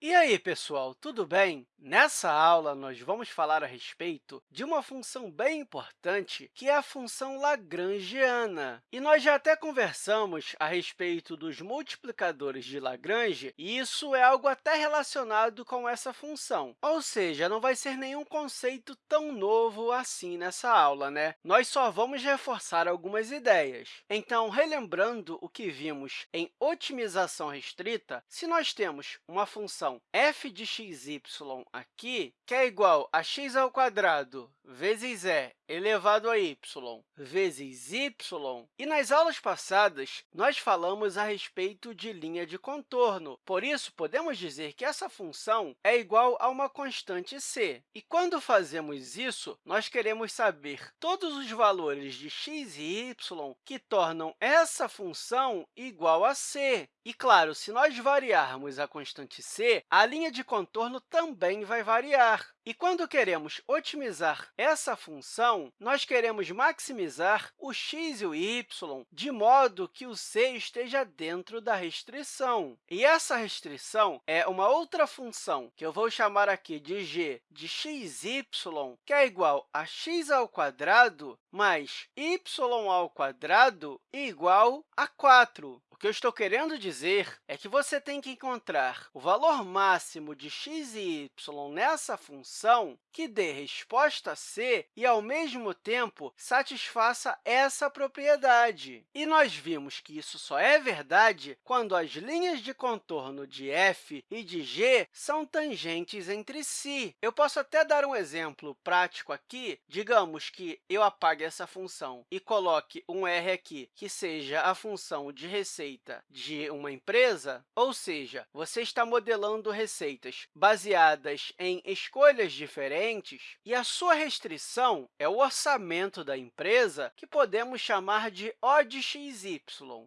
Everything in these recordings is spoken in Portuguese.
E aí, pessoal, tudo bem? Nessa aula, nós vamos falar a respeito de uma função bem importante, que é a função lagrangiana. E nós já até conversamos a respeito dos multiplicadores de Lagrange, e isso é algo até relacionado com essa função. Ou seja, não vai ser nenhum conceito tão novo assim nessa aula, né? Nós só vamos reforçar algumas ideias. Então, relembrando o que vimos em otimização restrita, se nós temos uma função f de x, y aqui, que é igual a x ao quadrado vezes e elevado a y vezes y. E nas aulas passadas, nós falamos a respeito de linha de contorno. Por isso, podemos dizer que essa função é igual a uma constante c. E quando fazemos isso, nós queremos saber todos os valores de x e y que tornam essa função igual a c. E, claro, se nós variarmos a constante c, a linha de contorno também vai variar. E quando queremos otimizar essa função, nós queremos maximizar o x e o y de modo que o c esteja dentro da restrição. E essa restrição é uma outra função, que eu vou chamar aqui de g de xy, que é igual a x ao quadrado mais y ao quadrado igual a 4 que eu estou querendo dizer é que você tem que encontrar o valor máximo de x e y nessa função que dê resposta c e, ao mesmo tempo, satisfaça essa propriedade. E nós vimos que isso só é verdade quando as linhas de contorno de f e de g são tangentes entre si. Eu posso até dar um exemplo prático aqui. Digamos que eu apague essa função e coloque um r aqui, que seja a função de receita de uma empresa, ou seja, você está modelando receitas baseadas em escolhas diferentes, e a sua restrição é o orçamento da empresa, que podemos chamar de O de xy.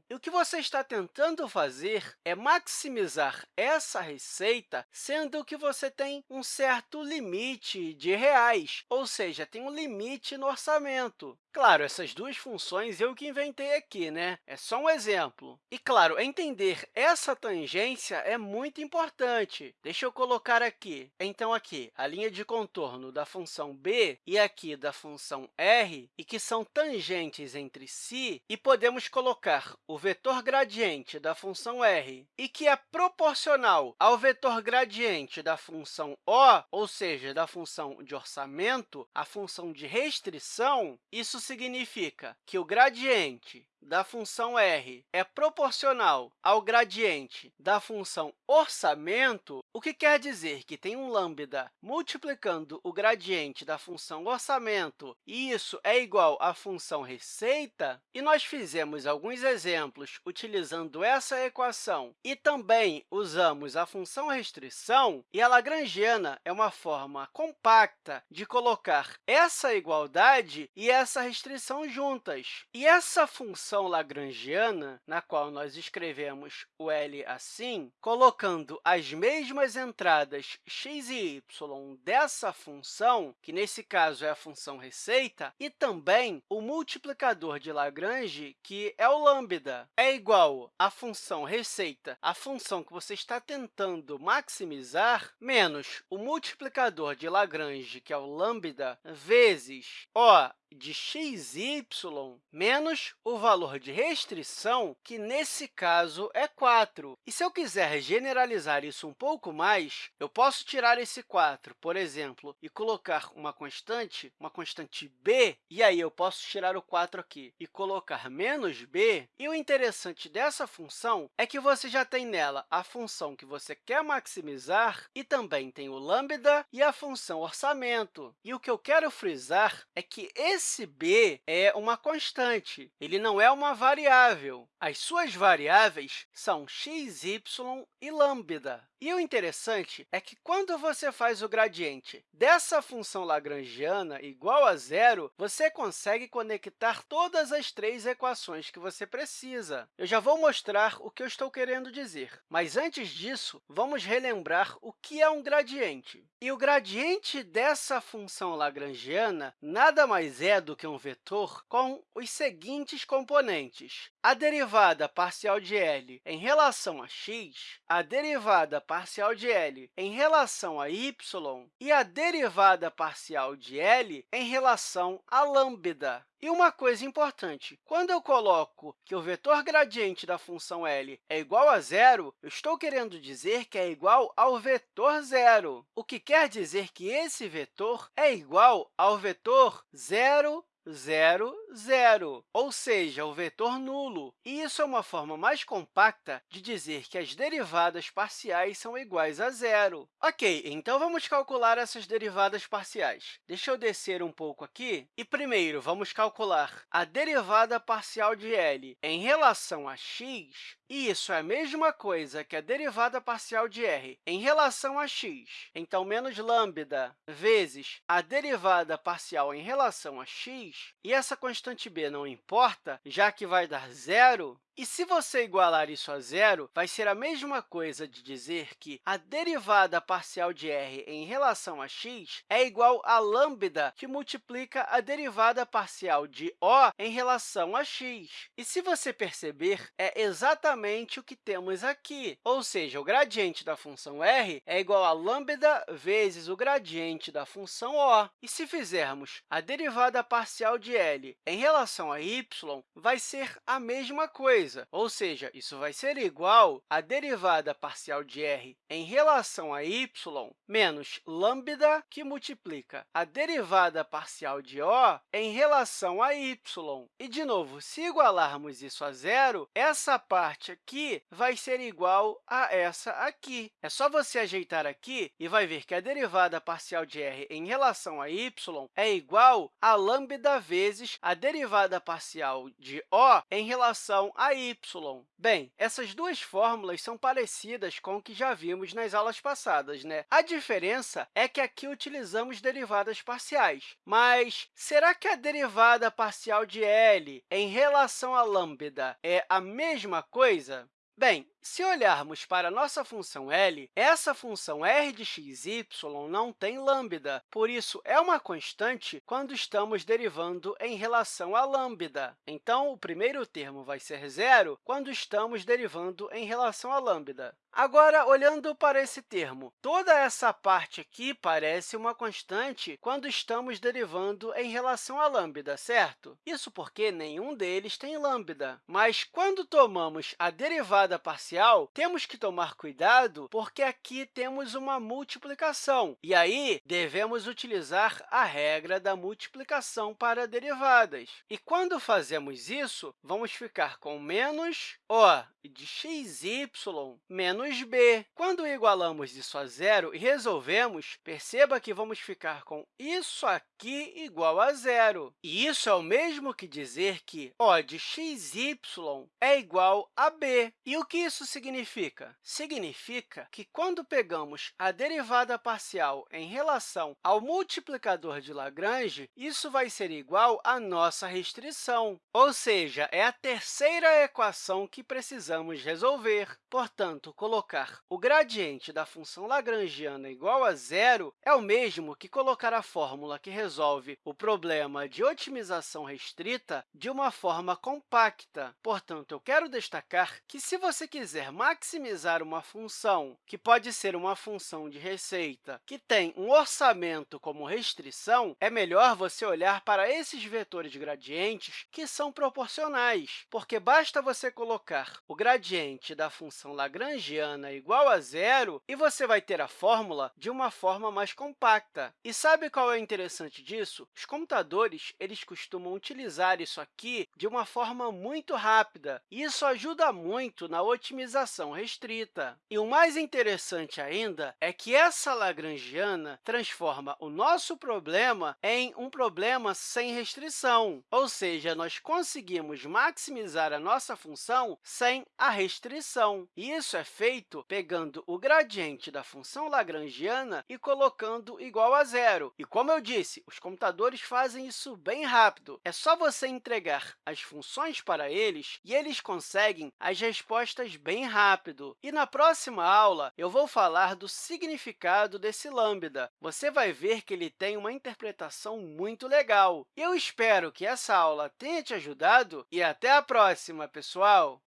E o que você está tentando fazer é maximizar essa receita, sendo que você tem um certo limite de reais, ou seja, tem um limite no orçamento. Claro, essas duas funções eu que inventei aqui, né? É só um exemplo. E, claro, entender essa tangência é muito importante. Deixa eu colocar aqui. Então, aqui, a linha de contorno da função b e aqui da função r, e que são tangentes entre si, e podemos colocar o vetor gradiente da função r, e que é proporcional ao vetor gradiente da função o, ou seja, da função de orçamento, a função de restrição, isso significa que o gradiente da função r é proporcional ao gradiente da função orçamento, o que quer dizer que tem um lambda multiplicando o gradiente da função orçamento, e isso é igual à função receita, e nós fizemos alguns exemplos utilizando essa equação e também usamos a função restrição, e a lagrangiana é uma forma compacta de colocar essa igualdade e essa restrição juntas. E essa função função lagrangiana, na qual nós escrevemos o L assim, colocando as mesmas entradas x e y dessa função, que nesse caso é a função receita, e também o multiplicador de Lagrange, que é o lambda, é igual à função receita, a função que você está tentando maximizar, menos o multiplicador de Lagrange, que é o lambda, vezes o de xy menos o valor de restrição, que nesse caso é 4. E se eu quiser generalizar isso um pouco mais, eu posso tirar esse 4, por exemplo, e colocar uma constante, uma constante b, e aí eu posso tirar o 4 aqui e colocar menos b. E o interessante dessa função é que você já tem nela a função que você quer maximizar e também tem o lambda e a função orçamento. E o que eu quero frisar é que esse esse b é uma constante, ele não é uma variável. As suas variáveis são x, y e lambda. E o interessante é que, quando você faz o gradiente dessa função lagrangiana igual a zero, você consegue conectar todas as três equações que você precisa. Eu já vou mostrar o que eu estou querendo dizer, mas, antes disso, vamos relembrar o que é um gradiente. E o gradiente dessa função lagrangiana nada mais é é do que um vetor com os seguintes componentes. A derivada parcial de L em relação a x, a derivada parcial de L em relação a y e a derivada parcial de L em relação a lambda. E uma coisa importante, quando eu coloco que o vetor gradiente da função L é igual a zero, eu estou querendo dizer que é igual ao vetor zero, o que quer dizer que esse vetor é igual ao vetor zero, 0, 0, ou seja, o vetor nulo. E isso é uma forma mais compacta de dizer que as derivadas parciais são iguais a zero. Ok, então vamos calcular essas derivadas parciais. Deixa eu descer um pouco aqui. E, primeiro, vamos calcular a derivada parcial de L em relação a x, e isso é a mesma coisa que a derivada parcial de r em relação a x. Então, menos lambda vezes a derivada parcial em relação a x, e essa constante b não importa, já que vai dar zero, e se você igualar isso a zero, vai ser a mesma coisa de dizer que a derivada parcial de r em relação a x é igual a lambda, que multiplica a derivada parcial de O em relação a x. E se você perceber, é exatamente o que temos aqui, ou seja, o gradiente da função r é igual a lambda vezes o gradiente da função O. E se fizermos a derivada parcial de L em relação a y, vai ser a mesma coisa coisa, ou seja, isso vai ser igual à derivada parcial de r em relação a y menos lambda, que multiplica a derivada parcial de O em relação a y. E, de novo, se igualarmos isso a zero, essa parte aqui vai ser igual a essa aqui. É só você ajeitar aqui e vai ver que a derivada parcial de r em relação a y é igual a lambda vezes a derivada parcial de O em relação a Bem, essas duas fórmulas são parecidas com o que já vimos nas aulas passadas. Né? A diferença é que aqui utilizamos derivadas parciais. Mas será que a derivada parcial de L em relação a lambda é a mesma coisa? Bem, se olharmos para a nossa função L, essa função r de x, y não tem lambda, por isso, é uma constante quando estamos derivando em relação a lambda. Então, o primeiro termo vai ser zero quando estamos derivando em relação a lambda. Agora, olhando para esse termo, toda essa parte aqui parece uma constante quando estamos derivando em relação a lambda, certo? Isso porque nenhum deles tem lambda. Mas, quando tomamos a derivada parcial, temos que tomar cuidado, porque aqui temos uma multiplicação. E aí, devemos utilizar a regra da multiplicação para derivadas. E quando fazemos isso, vamos ficar com menos de xy menos b. Quando igualamos isso a zero e resolvemos, perceba que vamos ficar com isso aqui igual a zero. E isso é o mesmo que dizer que O de xy é igual a b. E o que isso significa? Significa que, quando pegamos a derivada parcial em relação ao multiplicador de Lagrange, isso vai ser igual à nossa restrição, ou seja, é a terceira equação que precisamos resolver. Portanto, colocar o gradiente da função lagrangiana igual a zero é o mesmo que colocar a fórmula que resolve o problema de otimização restrita de uma forma compacta. Portanto, eu quero destacar que, se você quiser maximizar uma função, que pode ser uma função de receita, que tem um orçamento como restrição, é melhor você olhar para esses vetores gradientes que são proporcionais, porque basta você colocar o gradiente da função lagrangiana igual a zero, e você vai ter a fórmula de uma forma mais compacta. E sabe qual é o interessante disso? Os computadores eles costumam utilizar isso aqui de uma forma muito rápida, e isso ajuda muito na otimização restrita. E o mais interessante ainda é que essa lagrangiana transforma o nosso problema em um problema sem restrição, ou seja, nós conseguimos maximizar a nossa função sem a restrição. Isso é feito pegando o gradiente da função lagrangiana e colocando igual a zero. E, como eu disse, os computadores fazem isso bem rápido. É só você entregar as funções para eles e eles conseguem as respostas bem rápido. E na próxima aula, eu vou falar do significado desse lambda. Você vai ver que ele tem uma interpretação muito legal. Eu espero que essa aula tenha te ajudado e até a próxima, pessoal!